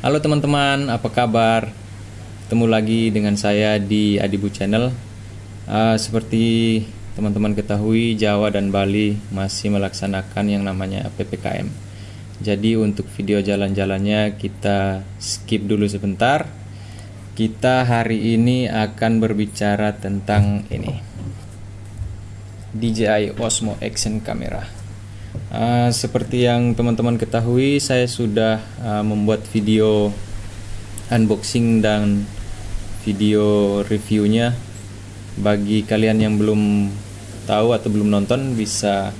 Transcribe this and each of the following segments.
Halo teman-teman, apa kabar? Ketemu lagi dengan saya di Adibu Channel. Uh, seperti teman-teman ketahui, Jawa dan Bali masih melaksanakan yang namanya PPKM. Jadi untuk video jalan-jalannya kita skip dulu sebentar. Kita hari ini akan berbicara tentang ini. DJI Osmo Action Camera. Uh, seperti yang teman-teman ketahui, saya sudah uh, membuat video unboxing dan video reviewnya. Bagi kalian yang belum tahu atau belum nonton, bisa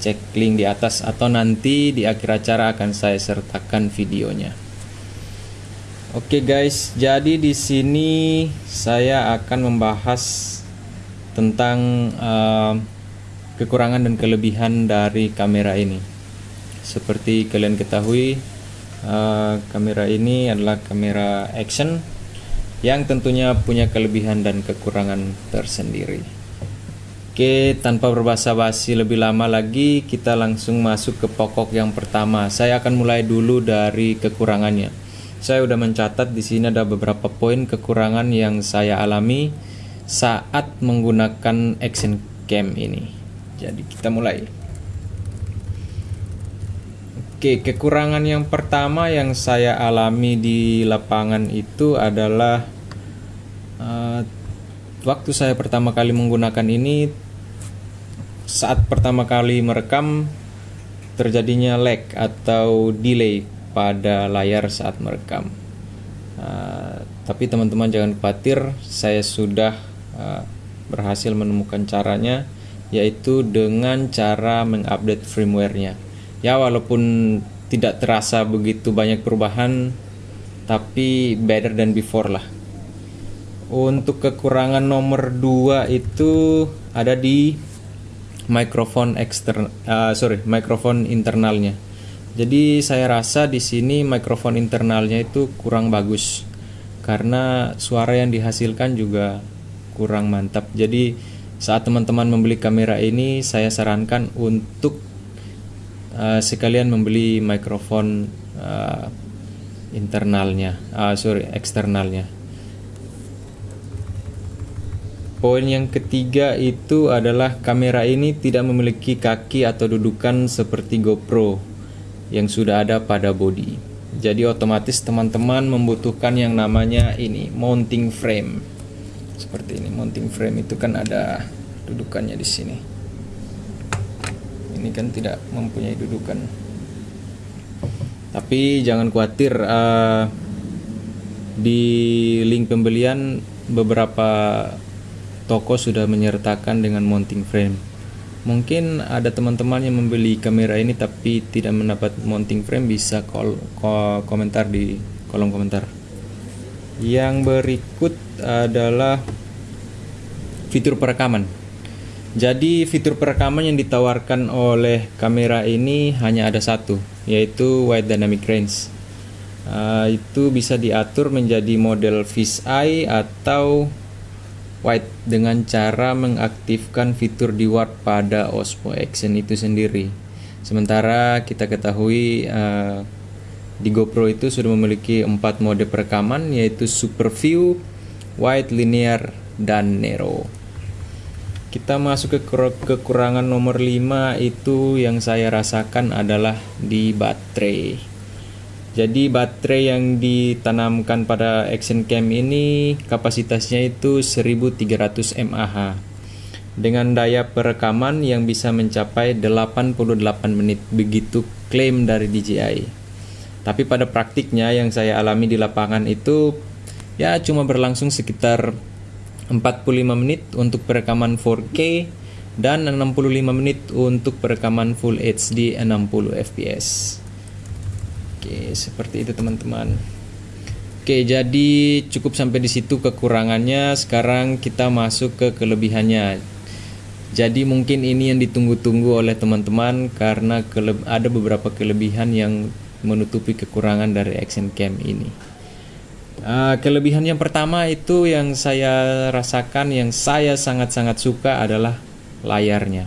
cek link di atas atau nanti di akhir acara akan saya sertakan videonya. Oke okay guys, jadi di sini saya akan membahas tentang uh, kekurangan dan kelebihan dari kamera ini. Seperti kalian ketahui, uh, kamera ini adalah kamera action yang tentunya punya kelebihan dan kekurangan tersendiri. Oke, tanpa berbahasa basi lebih lama lagi, kita langsung masuk ke pokok yang pertama. Saya akan mulai dulu dari kekurangannya. Saya sudah mencatat di sini ada beberapa poin kekurangan yang saya alami saat menggunakan action cam ini. Jadi kita mulai. Oke, kekurangan yang pertama yang saya alami di lapangan itu adalah uh, waktu saya pertama kali menggunakan ini saat pertama kali merekam terjadinya lag atau delay pada layar saat merekam. Uh, tapi teman-teman jangan khawatir, saya sudah uh, berhasil menemukan caranya yaitu dengan cara mengupdate firmware-nya. Ya walaupun tidak terasa begitu banyak perubahan tapi better than before lah. Untuk kekurangan nomor 2 itu ada di mikrofon eksternal uh, sorry, mikrofon internalnya. Jadi saya rasa di sini mikrofon internalnya itu kurang bagus karena suara yang dihasilkan juga kurang mantap. Jadi saat teman-teman membeli kamera ini saya sarankan untuk uh, sekalian membeli mikrofon uh, internalnya uh, sorry eksternalnya Poin yang ketiga itu adalah kamera ini tidak memiliki kaki atau dudukan seperti GoPro yang sudah ada pada body. Jadi otomatis teman-teman membutuhkan yang namanya ini mounting frame seperti ini. Mounting frame itu kan ada dudukannya di sini. Ini kan tidak mempunyai dudukan. Tapi jangan khawatir uh, di link pembelian beberapa toko sudah menyertakan dengan mounting frame. Mungkin ada teman-teman yang membeli kamera ini tapi tidak mendapat mounting frame bisa call, call komentar di kolom komentar yang berikut adalah fitur perekaman. Jadi fitur perekaman yang ditawarkan oleh kamera ini hanya ada satu, yaitu wide dynamic range. Uh, itu bisa diatur menjadi model fisheye atau wide dengan cara mengaktifkan fitur di warp pada Osmo Action itu sendiri. Sementara kita ketahui uh, di GoPro itu sudah memiliki empat mode perekaman yaitu Super View, Wide, Linear, dan Nero. Kita masuk ke kekurangan nomor 5 itu yang saya rasakan adalah di baterai. Jadi baterai yang ditanamkan pada Action Cam ini kapasitasnya itu 1300 mAh dengan daya perekaman yang bisa mencapai 88 menit begitu klaim dari DJI. Tapi pada praktiknya yang saya alami di lapangan itu ya cuma berlangsung sekitar 45 menit untuk perekaman 4K dan 65 menit untuk perekaman Full HD 60 fps. Oke, seperti itu teman-teman. Oke, jadi cukup sampai di situ kekurangannya. Sekarang kita masuk ke kelebihannya. Jadi mungkin ini yang ditunggu-tunggu oleh teman-teman karena ada beberapa kelebihan yang menutupi kekurangan dari action cam ini. Uh, kelebihan yang pertama itu yang saya rasakan yang saya sangat-sangat suka adalah layarnya.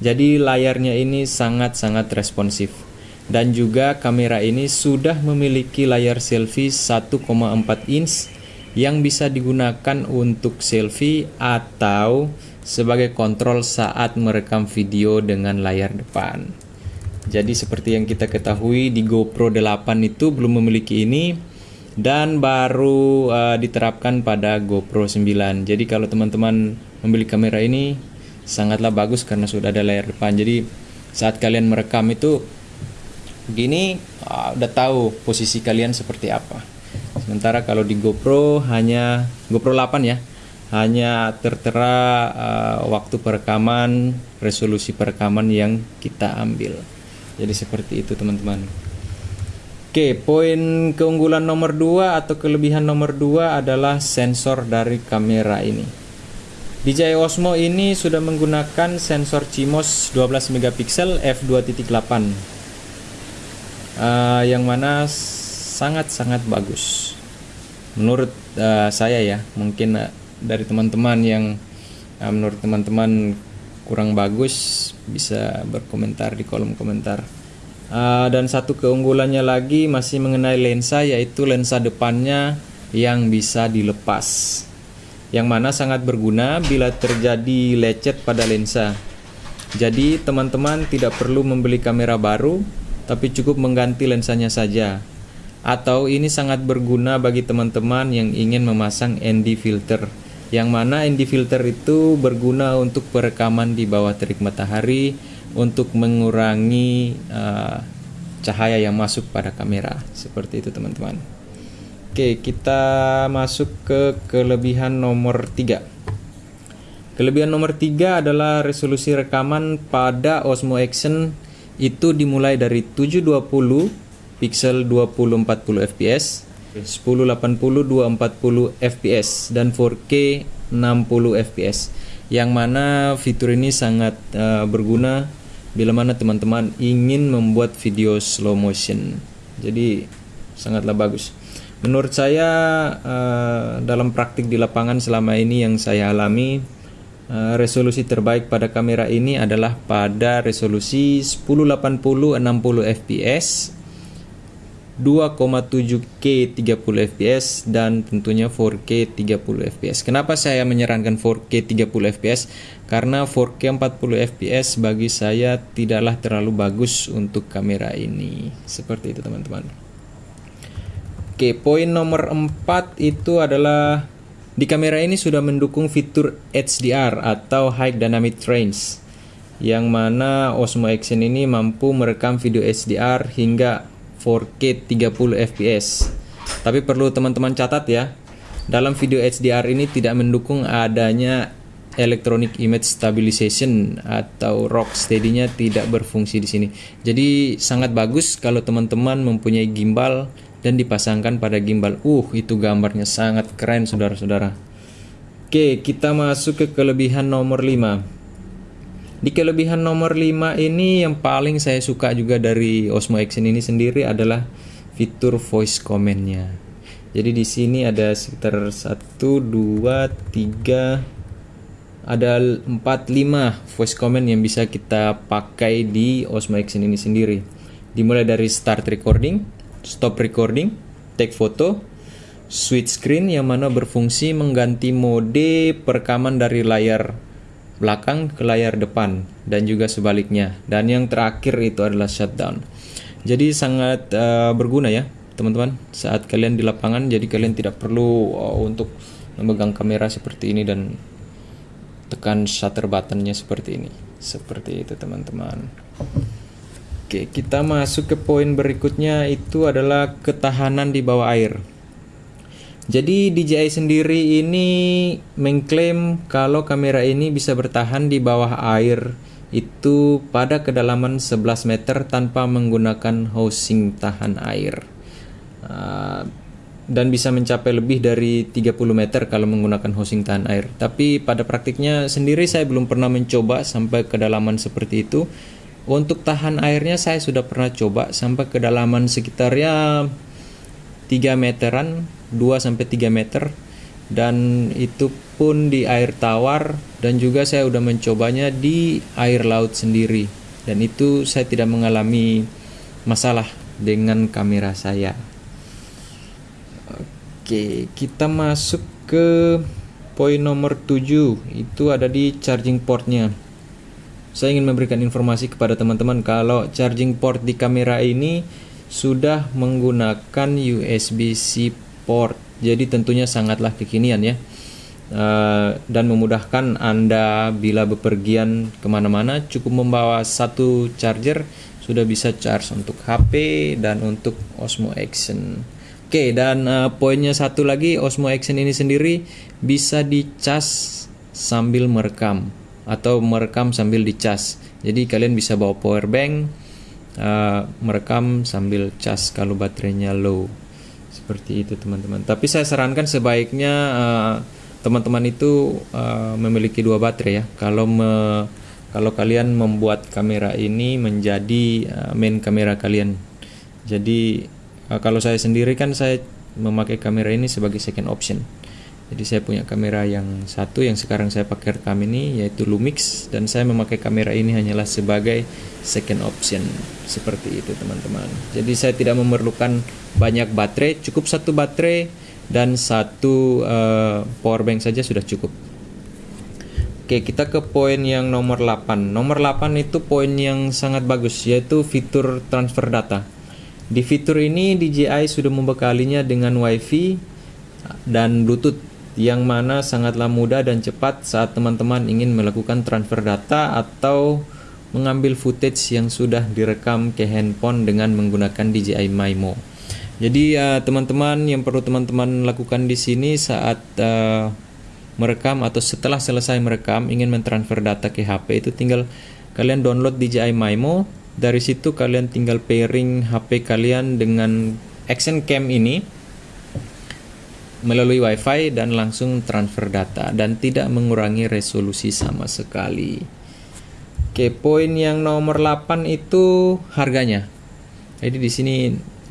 Jadi layarnya ini sangat-sangat responsif. dan juga kamera ini sudah memiliki layar selfie 1,4 inch yang bisa digunakan untuk selfie atau sebagai kontrol saat merekam video dengan layar depan. Jadi seperti yang kita ketahui di GoPro 8 itu belum memiliki ini dan baru uh, diterapkan pada GoPro 9. Jadi kalau teman-teman membeli kamera ini sangatlah bagus karena sudah ada layar depan. Jadi saat kalian merekam itu gini uh, udah tahu posisi kalian seperti apa. Sementara kalau di GoPro hanya GoPro 8 ya, hanya tertera uh, waktu perekaman, resolusi perekaman yang kita ambil. Jadi seperti itu teman-teman. Oke, poin keunggulan nomor 2 atau kelebihan nomor 2 adalah sensor dari kamera ini. DJI Osmo ini sudah menggunakan sensor CMOS 12 megapiksel f2.8 uh, yang mana sangat-sangat bagus menurut uh, saya ya mungkin uh, dari teman-teman yang uh, menurut teman-teman kurang bagus bisa berkomentar di kolom komentar. Uh, dan satu keunggulannya lagi masih mengenai lensa yaitu lensa depannya yang bisa dilepas. Yang mana sangat berguna bila terjadi lecet pada lensa. Jadi teman-teman tidak perlu membeli kamera baru tapi cukup mengganti lensanya saja. Atau ini sangat berguna bagi teman-teman yang ingin memasang ND filter, yang mana ND filter itu berguna untuk perekaman di bawah terik matahari untuk mengurangi uh, cahaya yang masuk pada kamera. Seperti itu teman-teman. Oke, kita masuk ke kelebihan nomor 3. Kelebihan nomor 3 adalah resolusi rekaman pada Osmo Action itu dimulai dari 720 pixel 2040 fps 1080 240 fps dan 4K 60 fps yang mana fitur ini sangat uh, berguna bila mana teman-teman ingin membuat video slow motion. Jadi sangatlah bagus. Menurut saya uh, dalam praktik di lapangan selama ini yang saya alami Eh, resolusi terbaik pada kamera ini adalah pada resolusi 1080 60 fps 2,7K 30 fps dan tentunya 4K 30 fps. Kenapa saya menyarankan 4K 30 fps? Karena 4K 40 fps bagi saya tidaklah terlalu bagus untuk kamera ini. Seperti itu teman-teman. Oke, poin nomor 4 itu adalah di kamera ini sudah mendukung fitur HDR atau High Dynamic Range yang mana Osmo Action ini mampu merekam video HDR hingga 4K 30 fps. Tapi perlu teman-teman catat ya, dalam video HDR ini tidak mendukung adanya Electronic Image Stabilization atau ROG steady-nya tidak berfungsi di sini. Jadi sangat bagus kalau teman-teman mempunyai gimbal dan dipasangkan pada gimbal. Uh, itu gambarnya sangat keren saudara-saudara. Oke, kita masuk ke kelebihan nomor 5. Di kelebihan nomor 5 ini yang paling saya suka juga dari Osmo Action ini sendiri adalah fitur voice command-nya. Jadi di sini ada sekitar 1 2 3 ada 4 5 voice command yang bisa kita pakai di Osmo Action ini sendiri. Dimulai dari start recording, stop recording, take photo, switch screen yang mana berfungsi mengganti mode perekaman dari layar belakang ke layar depan dan juga sebaliknya. Dan yang terakhir itu adalah shutdown. Jadi sangat uh, berguna ya teman-teman saat kalian di lapangan jadi kalian tidak perlu uh, untuk memegang kamera seperti ini dan tekan shutter buttonnya seperti ini. Seperti itu teman-teman. Oke, kita masuk ke poin berikutnya itu adalah ketahanan di bawah air. Jadi DJI sendiri ini mengklaim kalau kamera ini bisa bertahan di bawah air itu pada kedalaman 11 meter tanpa menggunakan housing tahan air. Uh, dan bisa mencapai lebih dari 30 meter kalau menggunakan housing tahan air. Tapi pada praktiknya sendiri saya belum pernah mencoba sampai kedalaman seperti itu untuk tahan airnya saya sudah pernah coba sampai kedalaman sekitar ya 3 meteran, 2 sampai 3 meter dan itu pun di air tawar dan juga saya sudah mencobanya di air laut sendiri dan itu saya tidak mengalami masalah dengan kamera saya. Oke, kita masuk ke poin nomor 7 itu ada di charging portnya. Saya ingin memberikan informasi kepada teman-teman kalau charging port di kamera ini sudah menggunakan USB-C port. Jadi tentunya sangatlah kekinian ya. Uh, dan memudahkan Anda bila bepergian ke mana-mana cukup membawa satu charger sudah bisa charge untuk HP dan untuk Osmo Action. Oke, dan uh, poinnya satu lagi, Osmo Action ini sendiri bisa dicas sambil merekam atau merekam sambil dicas. Jadi kalian bisa bawa power bank, uh, merekam sambil cas kalau baterainya low. Seperti itu teman-teman. Tapi saya sarankan sebaiknya uh, teman-teman itu uh, memiliki dua baterai ya. Kalau me, kalau kalian membuat kamera ini menjadi uh, main kamera kalian. Jadi uh, kalau saya sendiri kan saya memakai kamera ini sebagai second option. Jadi saya punya kamera yang satu yang sekarang saya pakai rekam ini yaitu Lumix dan saya memakai kamera ini hanyalah sebagai second option seperti itu teman-teman. Jadi saya tidak memerlukan banyak baterai, cukup satu baterai dan satu uh, power bank saja sudah cukup. Oke, kita ke poin yang nomor 8. Nomor 8 itu poin yang sangat bagus yaitu fitur transfer data. Di fitur ini DJI sudah membekalinya dengan WiFi dan Bluetooth yang mana sangatlah mudah dan cepat saat teman-teman ingin melakukan transfer data atau mengambil footage yang sudah direkam ke handphone dengan menggunakan DJI Maimo. Jadi uh, teman-teman yang perlu teman-teman lakukan di sini saat uh, merekam atau setelah selesai merekam ingin mentransfer data ke HP itu tinggal kalian download DJI Maimo. Dari situ kalian tinggal pairing HP kalian dengan Action Cam ini melalui WiFi dan langsung transfer data dan tidak mengurangi resolusi sama sekali. Oke, poin yang nomor 8 itu harganya. Jadi di sini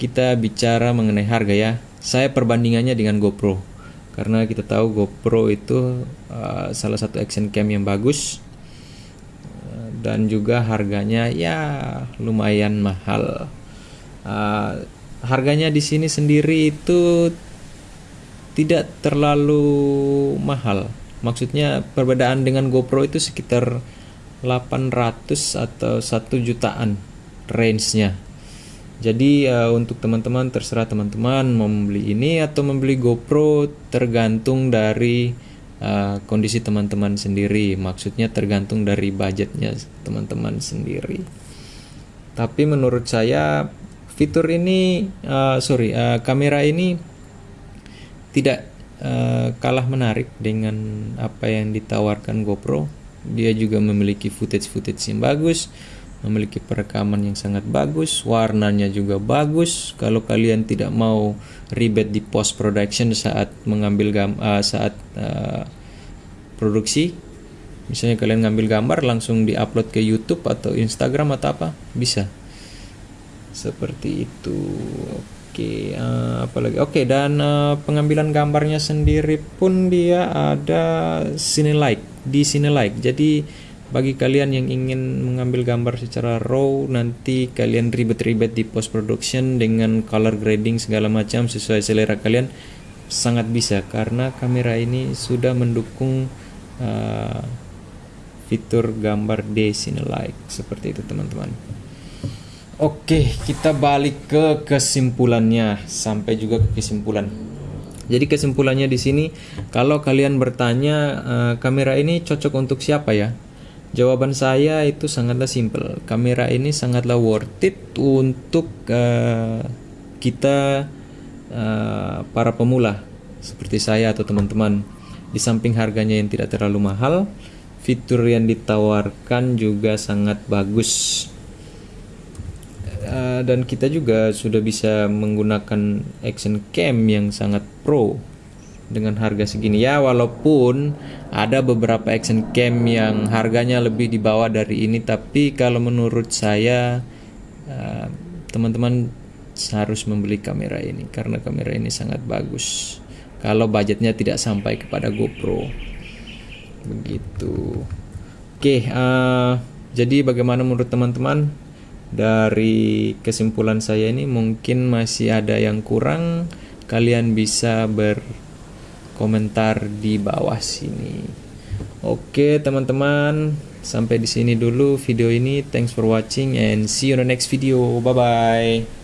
kita bicara mengenai harga ya. Saya perbandingannya dengan GoPro. Karena kita tahu GoPro itu uh, salah satu action cam yang bagus uh, dan juga harganya ya lumayan mahal. Uh, harganya di sini sendiri itu tidak terlalu mahal. Maksudnya perbedaan dengan GoPro itu sekitar 800 atau 1 jutaan range-nya jadi uh, untuk teman-teman terserah teman-teman membeli ini atau membeli GoPro tergantung dari uh, kondisi teman-teman sendiri. Maksudnya tergantung dari budgetnya teman-teman sendiri. Tapi menurut saya fitur ini, uh, sorry, uh, kamera ini tidak uh, kalah menarik dengan apa yang ditawarkan GoPro. Dia juga memiliki footage-footage yang bagus memiliki perekaman yang sangat bagus, warnanya juga bagus. Kalau kalian tidak mau ribet di post production saat mengambil gam uh, saat uh, produksi, misalnya kalian ngambil gambar langsung diupload ke YouTube atau Instagram atau apa, bisa. Seperti itu. Oke, uh, apa lagi? Oke, dan uh, pengambilan gambarnya sendiri pun dia ada Cinelike di Cinelike. Jadi bagi kalian yang ingin mengambil gambar secara raw nanti kalian ribet-ribet di post production dengan color grading segala macam sesuai selera kalian sangat bisa karena kamera ini sudah mendukung uh, fitur gambar D like seperti itu teman-teman. Oke, kita balik ke kesimpulannya sampai juga ke kesimpulan. Jadi kesimpulannya di sini kalau kalian bertanya uh, kamera ini cocok untuk siapa ya? Jawaban saya itu sangatlah simple. Kamera ini sangatlah worth it untuk uh, kita uh, para pemula seperti saya atau teman-teman. Di samping harganya yang tidak terlalu mahal, fitur yang ditawarkan juga sangat bagus. Uh, dan kita juga sudah bisa menggunakan action cam yang sangat pro dengan harga segini. Ya walaupun ada beberapa action cam yang harganya lebih di bawah dari ini tapi kalau menurut saya eh, teman-teman uh, harus membeli kamera ini karena kamera ini sangat bagus. Kalau budgetnya tidak sampai kepada GoPro. Begitu. Oke uh, jadi bagaimana menurut teman-teman dari kesimpulan saya ini mungkin masih ada yang kurang. Kalian bisa berkomentar di bawah sini. Oke teman-teman. Sampai di sini dulu video ini. Thanks for watching and see you on the next video. Bye bye